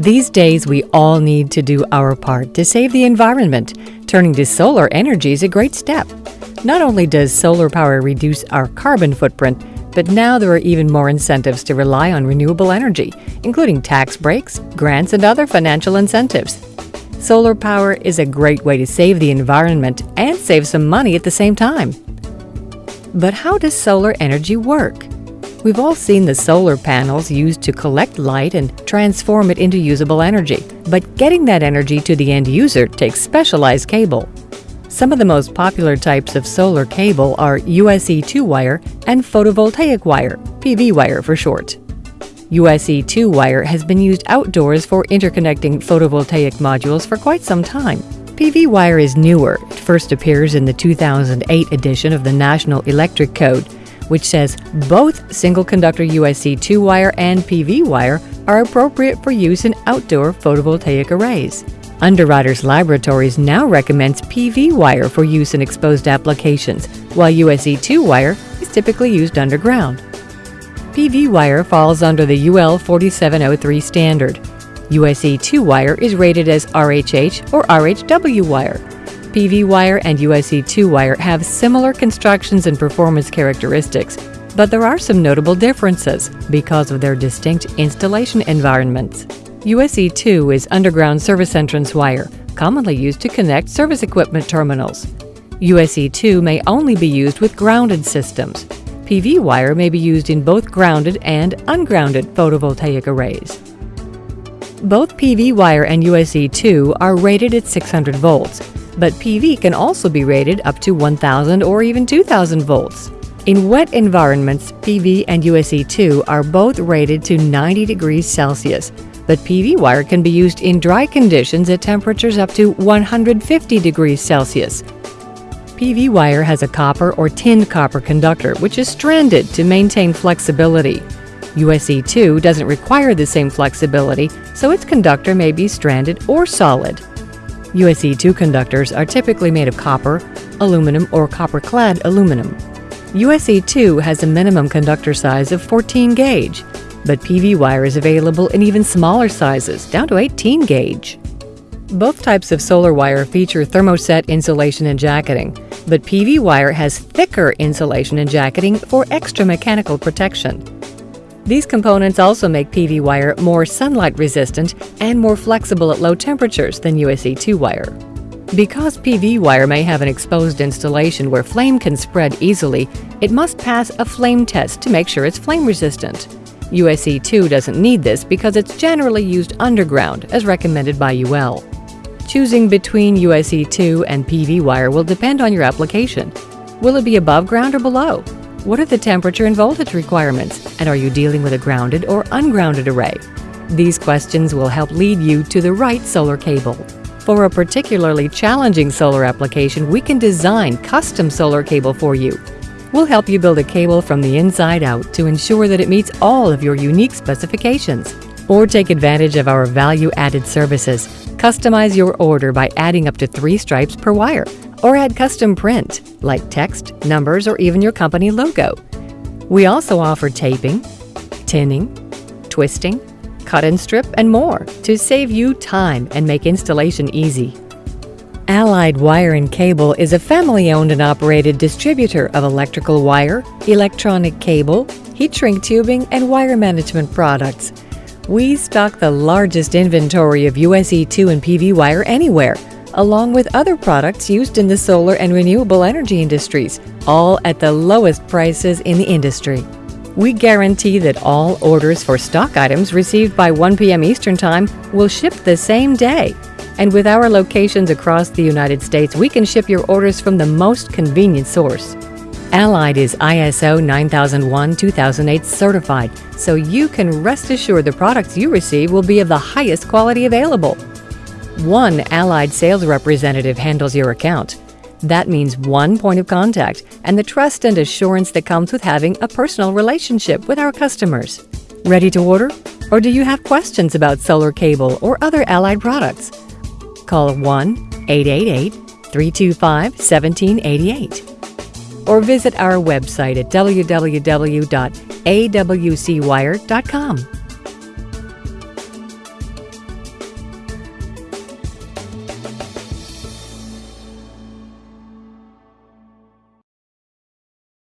These days, we all need to do our part to save the environment. Turning to solar energy is a great step. Not only does solar power reduce our carbon footprint, but now there are even more incentives to rely on renewable energy, including tax breaks, grants, and other financial incentives. Solar power is a great way to save the environment and save some money at the same time. But how does solar energy work? We've all seen the solar panels used to collect light and transform it into usable energy, but getting that energy to the end user takes specialized cable. Some of the most popular types of solar cable are USE2 wire and photovoltaic wire, PV wire for short. USE2 wire has been used outdoors for interconnecting photovoltaic modules for quite some time. PV wire is newer. It first appears in the 2008 edition of the National Electric Code which says both single conductor USE2 wire and PV wire are appropriate for use in outdoor photovoltaic arrays. Underwriters Laboratories now recommends PV wire for use in exposed applications, while USE2 wire is typically used underground. PV wire falls under the UL 4703 standard. USE2 wire is rated as RHH or RHW wire, PV wire and USE2 wire have similar constructions and performance characteristics, but there are some notable differences because of their distinct installation environments. USE2 is underground service entrance wire, commonly used to connect service equipment terminals. USE2 may only be used with grounded systems. PV wire may be used in both grounded and ungrounded photovoltaic arrays. Both PV wire and USE2 are rated at 600 volts, but PV can also be rated up to 1000 or even 2000 volts. In wet environments, PV and USE2 are both rated to 90 degrees Celsius, but PV wire can be used in dry conditions at temperatures up to 150 degrees Celsius. PV wire has a copper or tinned copper conductor, which is stranded to maintain flexibility. USE2 doesn't require the same flexibility, so its conductor may be stranded or solid. USE2 conductors are typically made of copper, aluminum, or copper-clad aluminum. USE2 has a minimum conductor size of 14 gauge, but PV wire is available in even smaller sizes, down to 18 gauge. Both types of solar wire feature thermoset insulation and jacketing, but PV wire has thicker insulation and jacketing for extra mechanical protection. These components also make PV wire more sunlight resistant and more flexible at low temperatures than USE2 wire. Because PV wire may have an exposed installation where flame can spread easily, it must pass a flame test to make sure it's flame resistant. USE2 doesn't need this because it's generally used underground as recommended by UL. Choosing between USE2 and PV wire will depend on your application. Will it be above ground or below? What are the temperature and voltage requirements? And are you dealing with a grounded or ungrounded array? These questions will help lead you to the right solar cable. For a particularly challenging solar application, we can design custom solar cable for you. We'll help you build a cable from the inside out to ensure that it meets all of your unique specifications. Or take advantage of our value-added services. Customize your order by adding up to three stripes per wire or add custom print, like text, numbers, or even your company logo. We also offer taping, tinning, twisting, cut and strip, and more to save you time and make installation easy. Allied Wire and Cable is a family-owned and operated distributor of electrical wire, electronic cable, heat shrink tubing, and wire management products. We stock the largest inventory of USE2 and PV wire anywhere, along with other products used in the solar and renewable energy industries, all at the lowest prices in the industry. We guarantee that all orders for stock items received by 1 p.m. Eastern Time will ship the same day. And with our locations across the United States, we can ship your orders from the most convenient source. Allied is ISO 9001-2008 certified, so you can rest assured the products you receive will be of the highest quality available. One Allied sales representative handles your account. That means one point of contact and the trust and assurance that comes with having a personal relationship with our customers. Ready to order? Or do you have questions about solar cable or other allied products? Call 1 888 325 1788 or visit our website at www.awcwire.com.